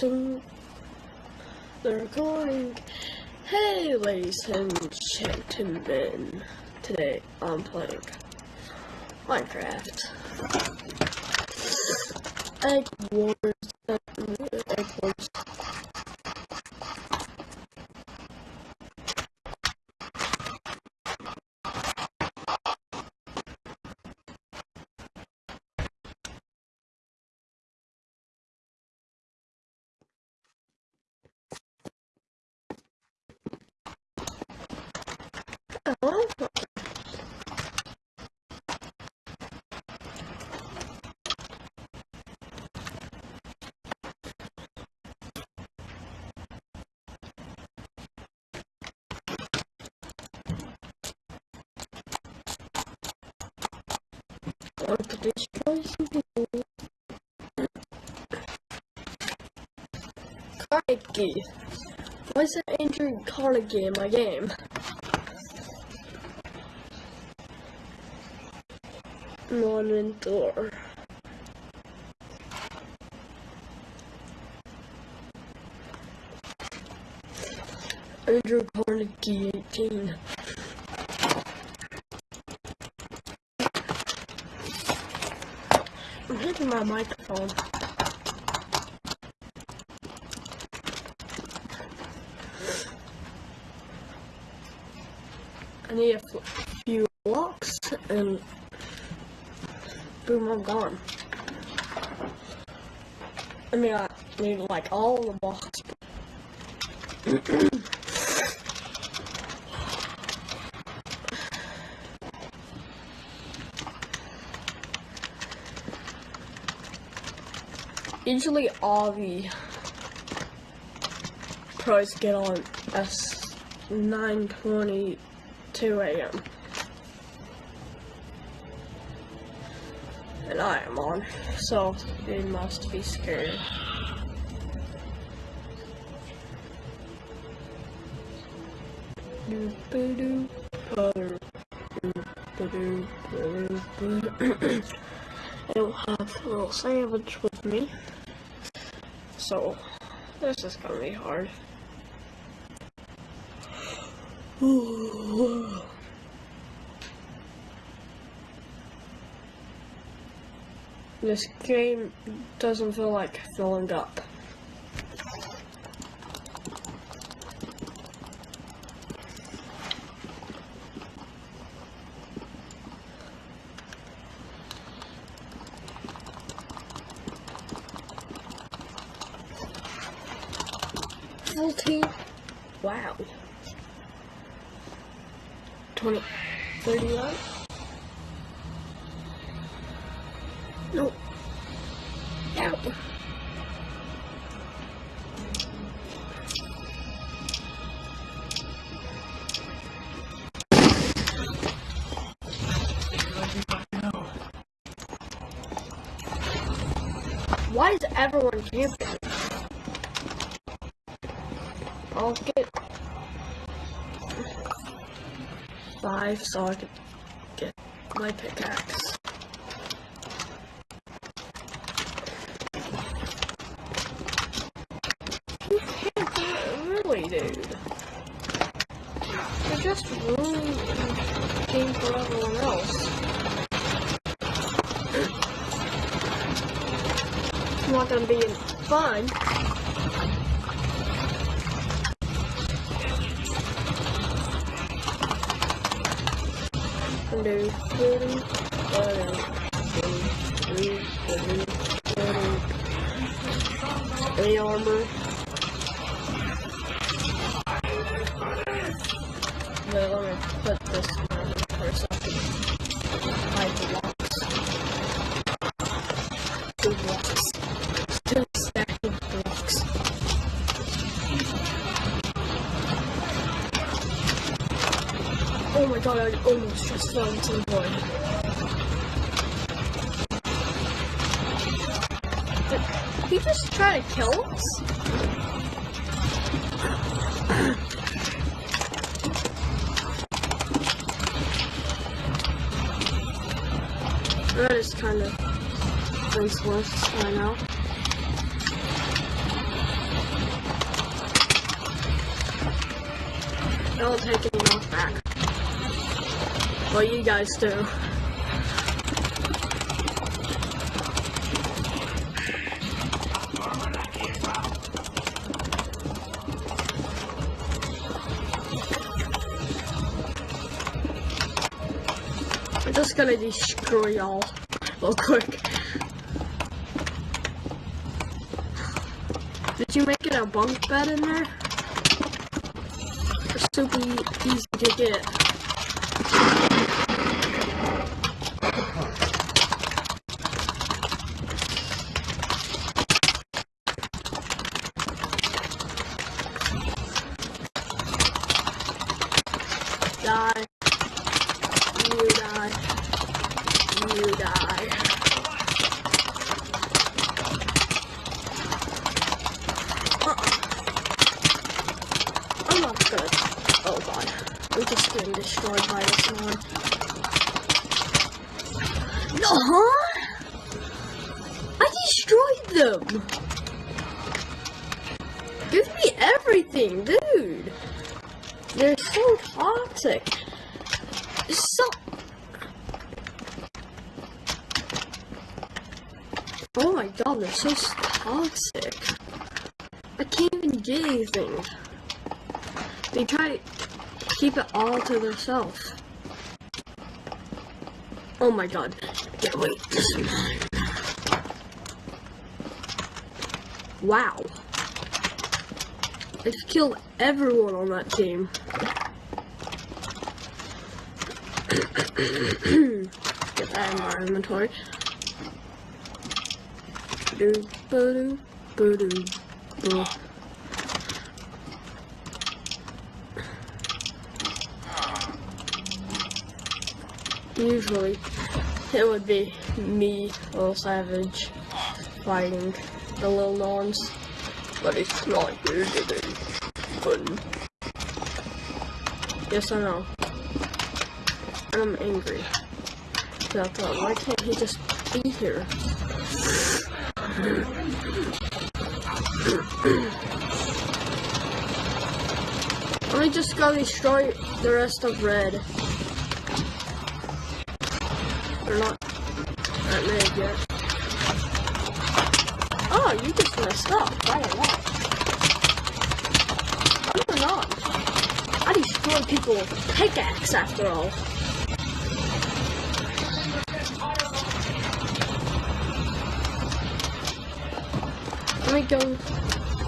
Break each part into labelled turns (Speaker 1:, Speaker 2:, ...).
Speaker 1: dun. The recording. Hey, ladies and gentlemen. Today I'm playing Minecraft. Egg Wars. Egg Wars. Want to destroy some people. Carnegie. Why is that Andrew Carnegie in my game? Non indoor. Andrew Carnegie 18. I'm hitting my microphone. I need a f- few blocks and boom, I'm gone. Mean, need like all the blocks. Usually all the pros get on s 9:22 a.m. And I am on, so they must be scared. I don't have a little sandwich with me. So, this is gonna be hard. This game doesn't feel like filling up. Full team. Wow. 20, 31? No. So I can get my pickaxe. You can't do it, really, dude. You're just ruining the game for everyone else. It's not gonna be fun. Do do throw the. Did he just try to kill us? that is kind of senseless right now. I'll take it off back. Well, you guys do. I'm just gonna destroy y'all real quick. Did you make it a bunk bed in there? It's super easy to get. Die. They're so toxic. I can't even get anything. They try to keep it all to themselves. Oh my god. Yeah, wait. Wow. I just killed everyone on that team. Get that in my inventory. Usually, it would be me, little savage, fighting the little norms. But it's not here. Fun. Yes, I know. I'm angry. I thought, why can't he just be here? Let me just go destroy the rest of red. They're not that mad yet. Oh, you just messed up. I don't know. I'm not. I destroy people with pickaxe after all. Let me go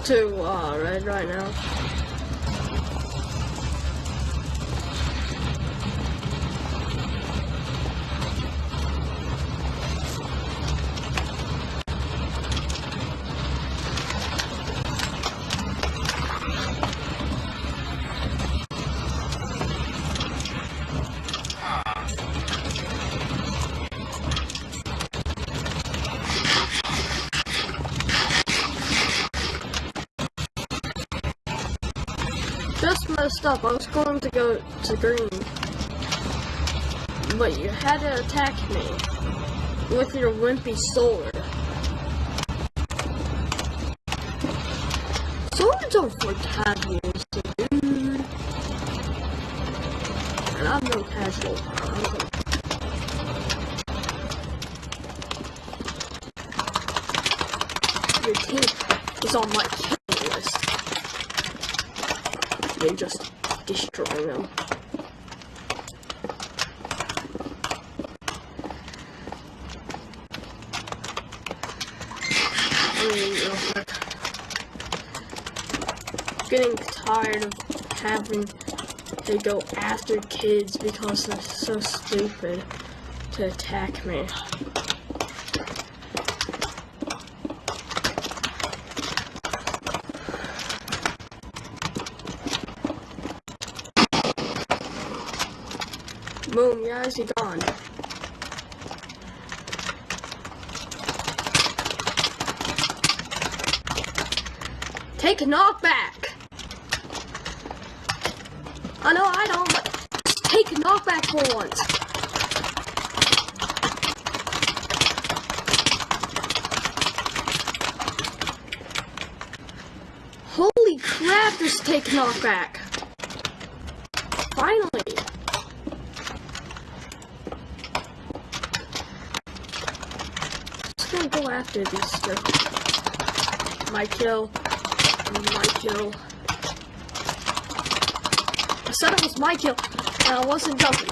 Speaker 1: to uh, red right now. Green. But you had to attack me with your wimpy sword. Swords are for casuals, dude. And I'm no casual. Your team is on my kill list. They just destroy them. I mean, real quick. Getting tired of having to go after kids because they're so stupid to attack me. Boom, is he gone? Take a knockback! I know I don't, but take a knockback for once. Holy crap, just take knockback. Finally! Just gonna go after these stuff. My kill. My kill. I said it was my kill, and I wasn't joking.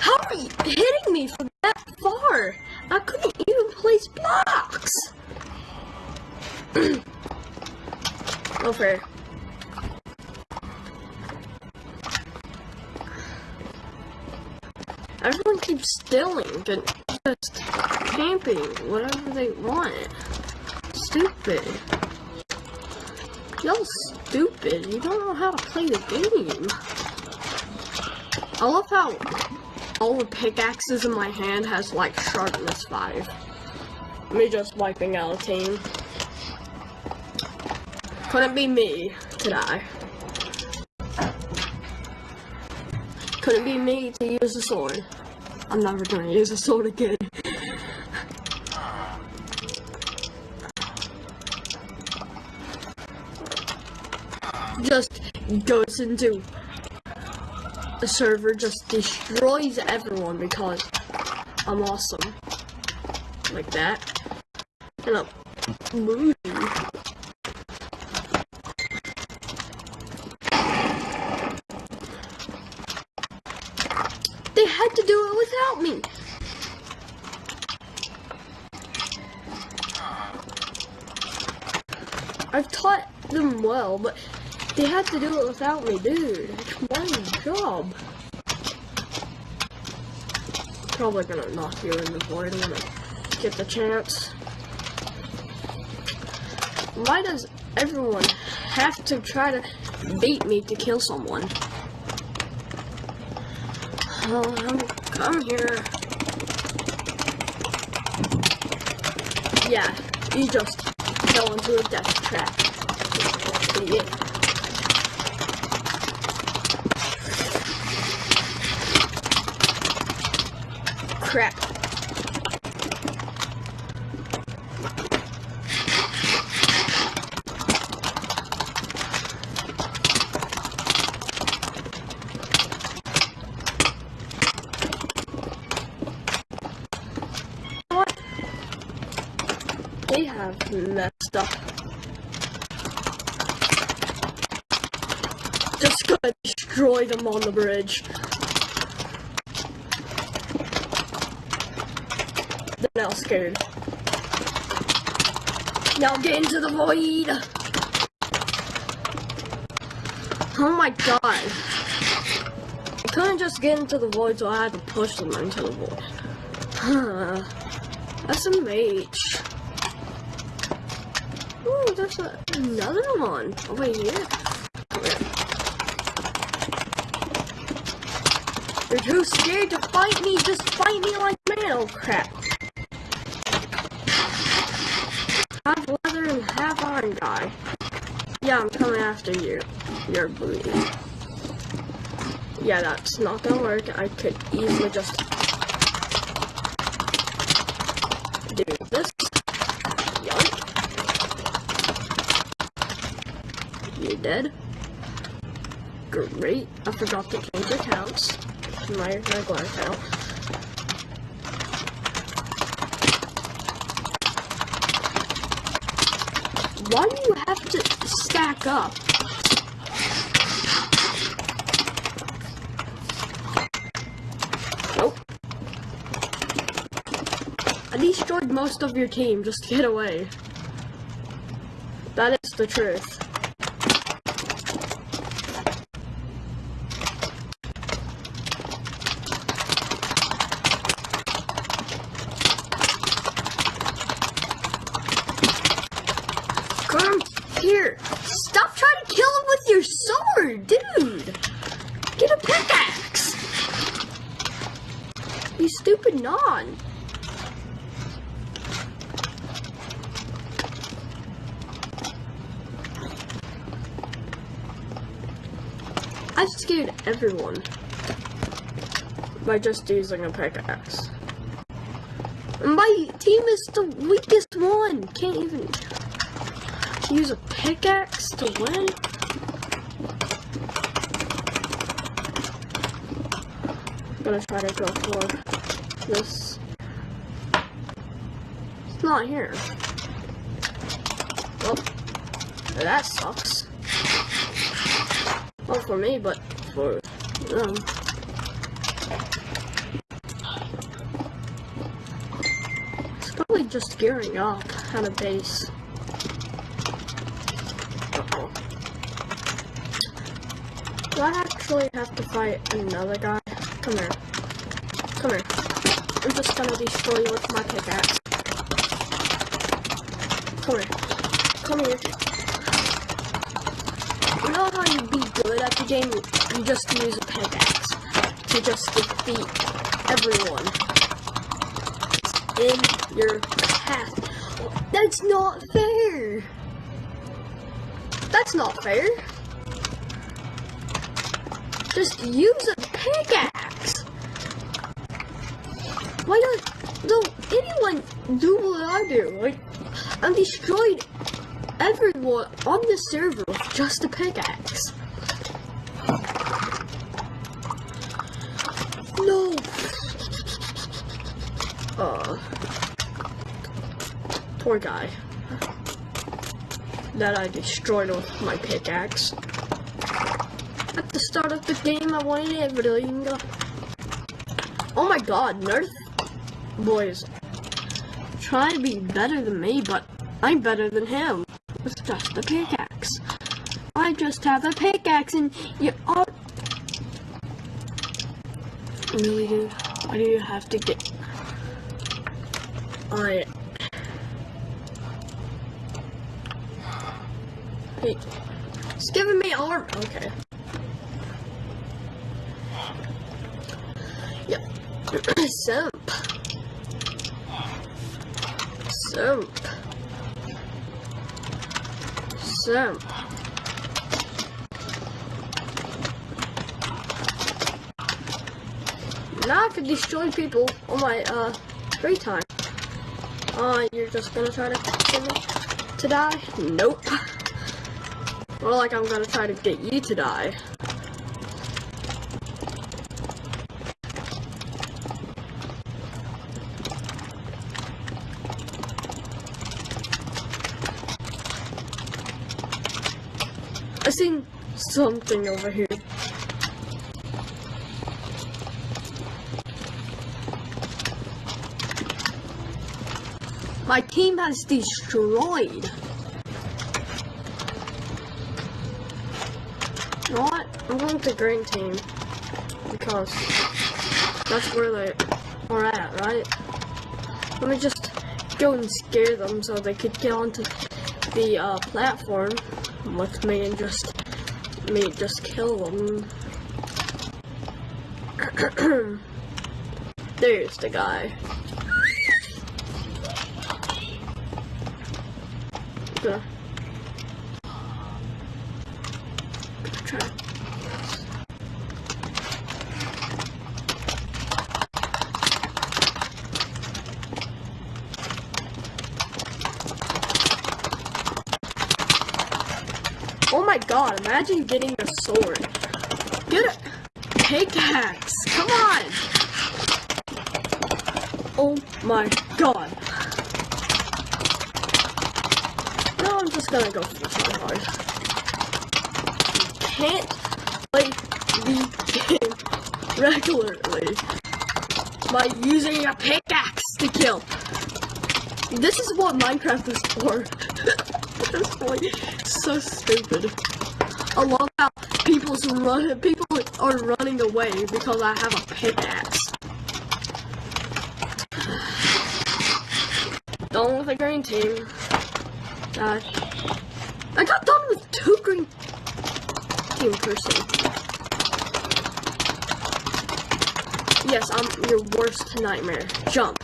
Speaker 1: How are you hitting me from that far? I couldn't even place blocks. no fair. Everyone keeps stealing just camping whatever they want. Stupid. Y'all stupid. You don't know how to play the game. I love how all the pickaxes in my hand has like sharpness 5. Me just wiping out a team. Couldn't be me today. Couldn't be me to use a sword. I'm never gonna use a sword again. Goes into the server, just destroys everyone because I'm awesome. Like that. And I'm moody. They had to do it without me. I've taught them well, but they had to do it without me, dude. My job. Probably gonna knock you in the void when I get the chance. Why does everyone have to try to beat me to kill someone? Oh, I'm, come here. Yeah, you just fell into a death trap. Crap. They have messed up. Just gonna destroy them on the bridge. Now scared. Now get into the void! Oh my god. I couldn't just get into the void, so I had to push them into the void. That's a mage. Ooh, there's a, another one over here. Here. You're too scared to fight me. Just fight me like man. Oh crap. Half leather and half iron guy. Yeah, I'm coming after you. You're booty. Yeah, that's not gonna work. I could easily just do this. Yoink. You dead? Great. I forgot to change accounts my regular account. Why do you have to stack up? Nope. I destroyed most of your team. Just get away. That is the truth. Come here. Stop trying to kill him with your sword, dude. Get a pickaxe. You stupid non. I scared everyone by just using a pickaxe. My team is the weakest one. Can't even use a pickaxe to win. Gonna try to go for this. It's not here. Well, that sucks. Well, for me, but for them. It's probably just gearing up at a base. Do I actually have to fight another guy? Come here. Come here. I'm just gonna destroy you with my pickaxe. Come here. Come here. You know how you be good at the game? You just use a pickaxe to just defeat everyone in your path. That's not fair. That's not fair. Just use a pickaxe. Why don't, don't anyone do what I do? Like, I'm destroyed everyone on the server with just a pickaxe. No. Uh, poor guy that I destroyed with my pickaxe. At the start of the game, I wanted everything. Oh my god, Nerf boys. Try to be better than me, but I'm better than him. It's just a pickaxe. I just have a pickaxe and you are... Really, dude? Why do you have to get... I... Hey, it's giving me arm. Okay. Yep. Simp. Simp. Simp. Now I can destroy people on my uh free time. Uh, you're just gonna try to get me to die? Nope. More like I'm gonna try to get you to die. Seen something over here. My team has destroyed. You know what? I'm going with the green team. Because that's where they are at, right? Let me just go and scare them so they could get onto the uh, platform with me and just me just kill them. There's the guy. Gonna, gonna try. Oh my god, imagine getting a sword. Get a pickaxe. Come on. Oh my god. No, I'm just gonna go for this really hard. Can't play the game regularly by using a pickaxe to kill. This is what Minecraft is for. That's like so stupid. I love how people's run people are running away because I have a pickaxe. Done with the green team. God. I got done with two green team person. Yes, I'm your worst nightmare. Jump.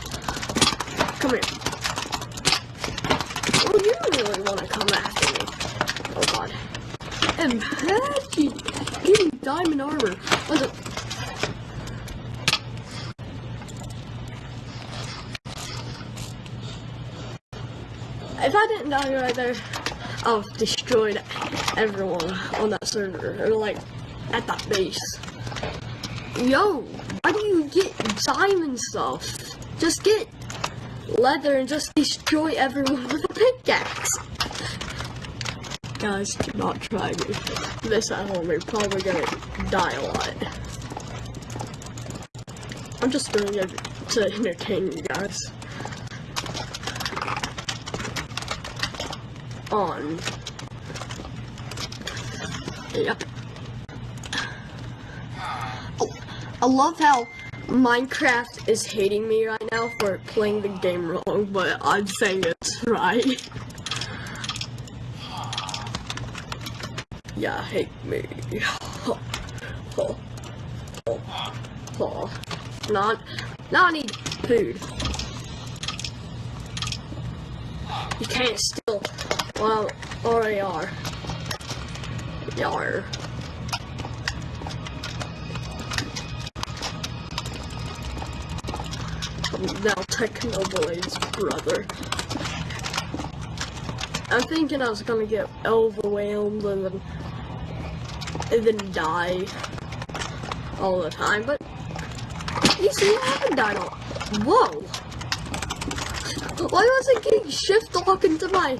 Speaker 1: Come here. Oh, you really want to come after me. Oh god. Imagine getting diamond armor. If I didn't die right there, I've destroyed everyone on that server. Or like, at that base. Yo, why do you get diamond stuff? Just get leather and just destroy everyone with a pickaxe. Guys, do not try me. This at home, you're probably gonna die a lot. I'm just doing it to entertain you guys. On. Yep. Oh, I love how Minecraft is hating me right now for playing the game wrong, but I'm saying it's right. Yeah, hate me. Not, now I need food. You can't steal well, already are. Yar. Now Technoblade's brother. I'm thinking I was gonna get overwhelmed and then and then die all the time, but you see, I haven't died all. Whoa! Why was I getting shift lock into my?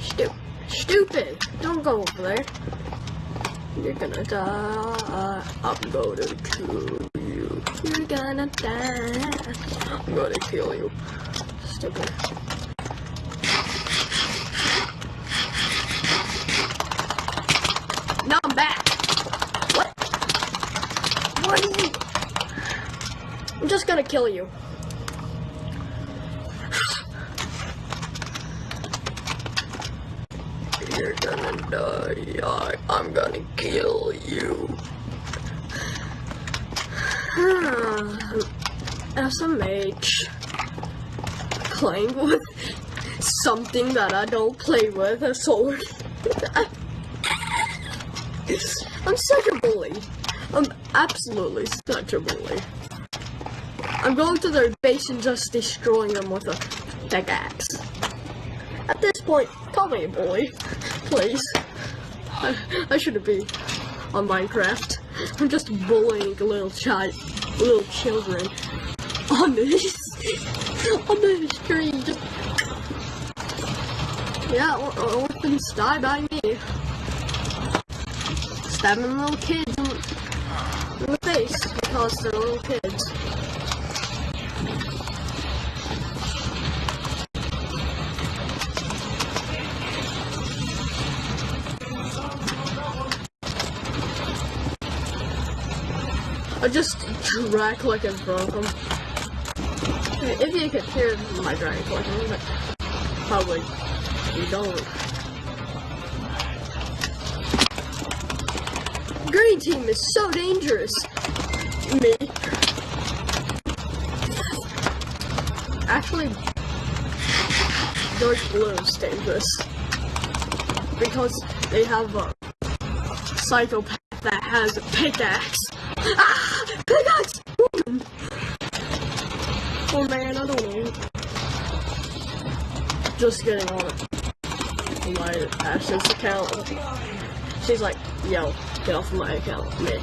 Speaker 1: Stu stupid! Don't go over there. You're gonna die. I'm gonna kill you. You're gonna die. I'm gonna kill you. Stupid. Now I'm back. What? What are you? I'm just gonna kill you. You're gonna die. I, I'm gonna kill you. SMH. Playing with something that I don't play with, a sword. I'm such a bully. I'm absolutely such a bully. I'm going to their base and just destroying them with a pickaxe. At this point, call me a bully, please. I, I shouldn't be on Minecraft. I'm just bullying little child, little children on this, on the street. Yeah, or, or orphans die by me stabbing little kids in the face because they're little kids. I just drag like in front of them. If you could hear my drag clicking, but probably you don't. Green team is so dangerous. Me. Actually, dark blue is dangerous. Because they have a psychopath that has a pickaxe. Ah! Oh man, I don't know. Just getting on it. My Ash's account. She's like, yo, get off of my account, man.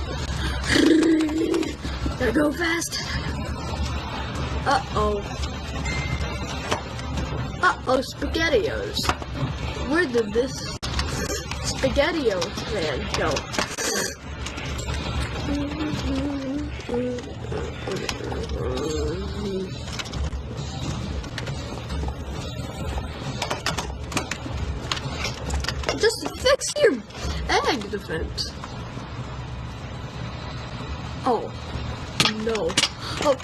Speaker 1: Gotta go fast. Uh-oh. Uh-oh, SpaghettiOs. Where did this SpaghettiO man go? Just fix your egg defense. Oh, no. Oh,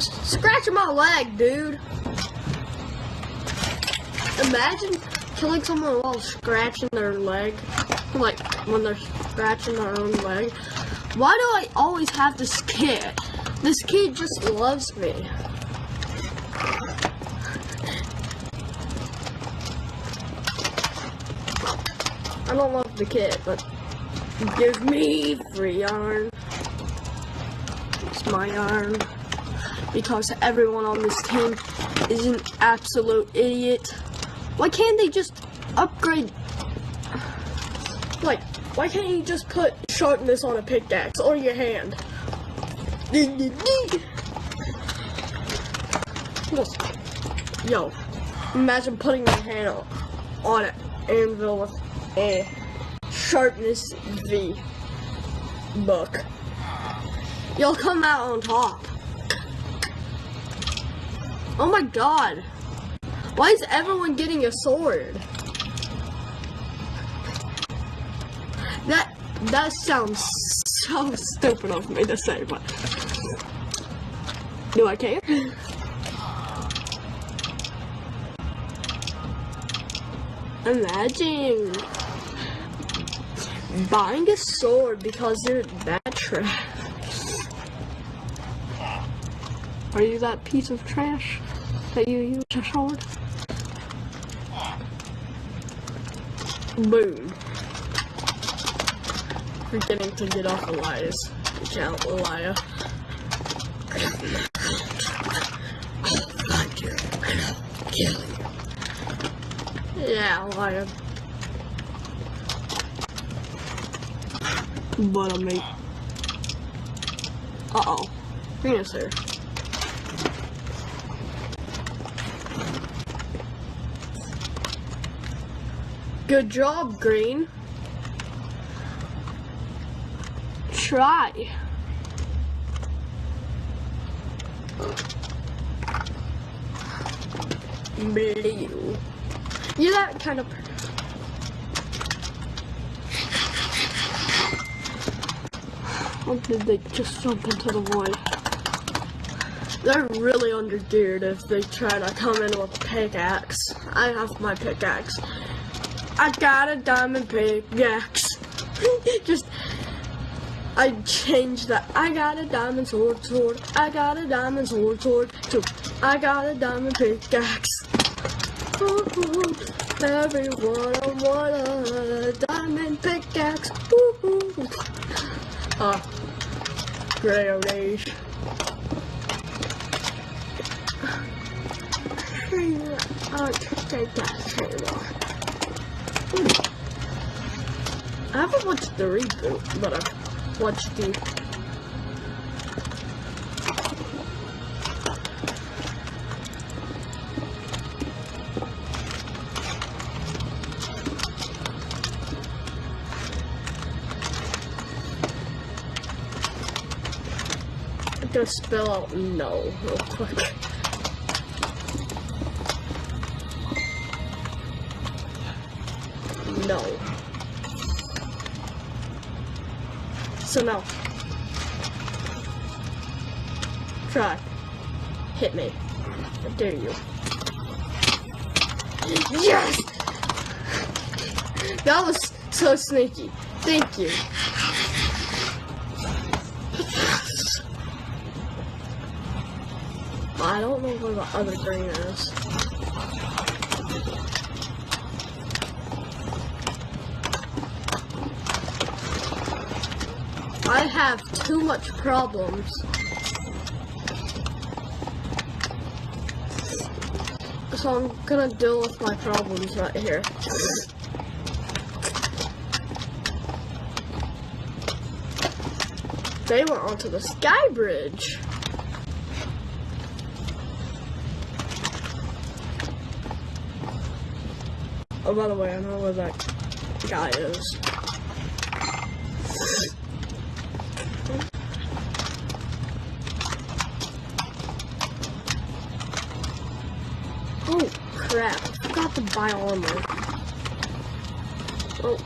Speaker 1: scratching my leg, dude. Imagine killing someone while scratching their leg. Like, when they're scratching their own leg. Why do I always have this kid? This kid just loves me. I don't love the kid, but give me free yarn. It's my yarn. Because everyone on this team is an absolute idiot. Why can't they just upgrade. Like, why can't you just put sharpness on a pickaxe or your hand? Yo, imagine putting your hand on, on an anvil with a sharpness V book. You'll come out on top. Oh my god. Why is everyone getting a sword? That sounds so stupid of me to say, but do I care? Imagine buying a sword because you're that trash. Are you that piece of trash that you use a sword? Boom. Forgetting to get off Elias. Count Elia. Yeah, Elia. But I mean. Uh oh. Venus here. Good job, Green. Try. Blue. You're that kind of. Or did they just jump into the void? They're really undergeared if they try to come in with a pickaxe. I have my pickaxe. I got a diamond pickaxe. Just, I changed that. I got a diamond sword, sword. I got a diamond sword, sword. To, I got a diamond pickaxe. Ooh, everyone want a diamond pickaxe. Ooh. Uh, gray age. I'll take that. I haven't watched the reboot, but I've the. I'm gonna spell out no real quick. Dare you. Yes! That was so sneaky. Thank you. I don't know where the other green is. I have too much problems. So I'm gonna deal with my problems right here. They went onto the sky bridge. Oh, by the way, I know where that guy is. Buy armor. Oh.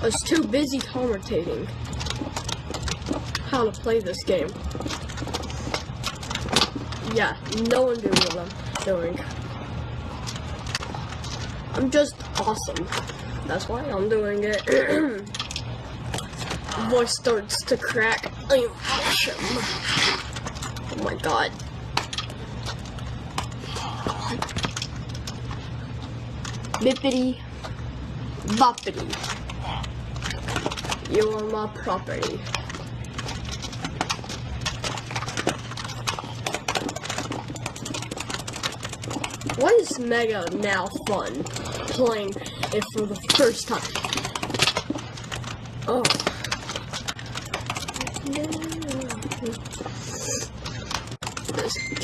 Speaker 1: I was too busy commentating how to play this game. Yeah, no one knew what I'm doing. I'm just awesome. That's why I'm doing it. voice starts to crack, oh, I. Oh my god. Bippity. Boppity. You're my property. Why is Mega now fun? Playing it for the first time. Oh.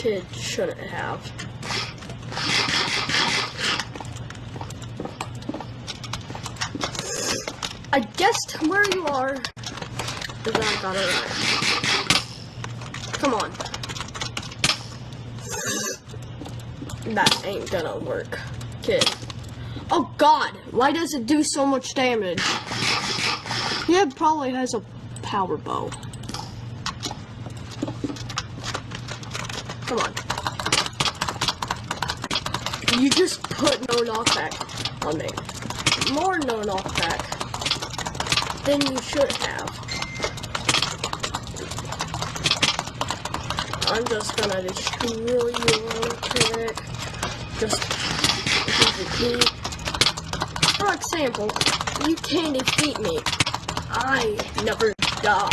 Speaker 1: Kid shouldn't have. I guessed where you are. Cause I got it right. Come on. That ain't gonna work, kid. Oh god, why does it do so much damage? Yeah, probably has a power bow. Come on. You just put no knockback on me. More no knockback than you should have. I'm just gonna destroy you real quick. Just. For example, you can't defeat me. I never die.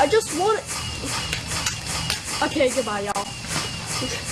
Speaker 1: I just want it. Okay, goodbye, y'all.